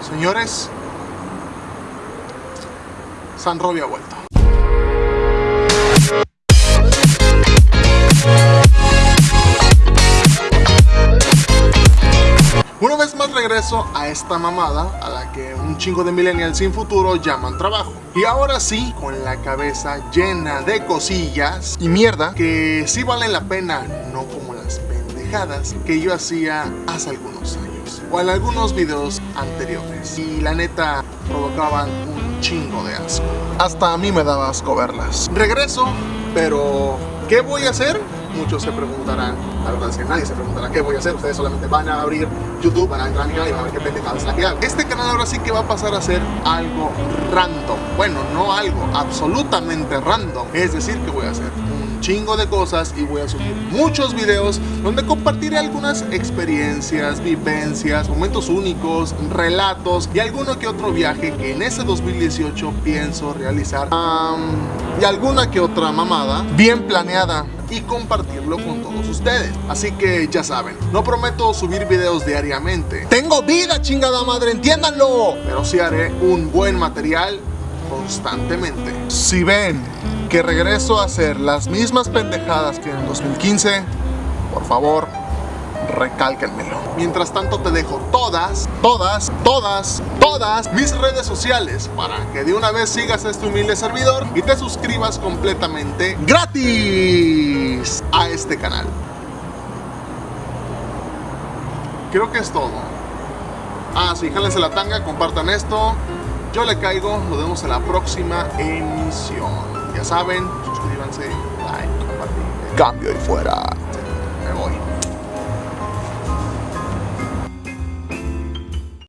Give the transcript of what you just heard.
Señores, San Robbie ha vuelto. Una vez más regreso a esta mamada a la que un chingo de millennials sin futuro llaman trabajo. Y ahora sí, con la cabeza llena de cosillas y mierda que sí valen la pena, no como las pendejadas que yo hacía hace algunos años o en algunos videos anteriores. Y la neta provocaban un chingo de asco. Hasta a mí me daba asco verlas. Regreso, pero ¿qué voy a hacer? Muchos se preguntarán, la verdad es que nadie se preguntará qué voy a hacer, ustedes solamente van a abrir YouTube, van a entrar a mi canal y van a ver qué pendejadas la que hago. Este canal ahora sí que va a pasar a ser algo random, bueno, no algo, absolutamente random, es decir, que voy a hacer chingo de cosas y voy a subir muchos videos donde compartiré algunas experiencias, vivencias, momentos únicos, relatos y alguno que otro viaje que en ese 2018 pienso realizar um, y alguna que otra mamada bien planeada y compartirlo con todos ustedes. Así que ya saben, no prometo subir videos diariamente. Tengo vida, chingada madre, entiéndanlo. Pero sí haré un buen material constantemente. Si ven que regreso a hacer las mismas pendejadas que en 2015, por favor, recálquenmelo. Mientras tanto te dejo todas, todas, todas, todas mis redes sociales para que de una vez sigas a este humilde servidor y te suscribas completamente gratis a este canal. Creo que es todo. Ah, sí, jálense la tanga, compartan esto. Yo le caigo, nos vemos en la próxima emisión. Ya saben, suscríbanse, like, compartir. Cambio y fuera.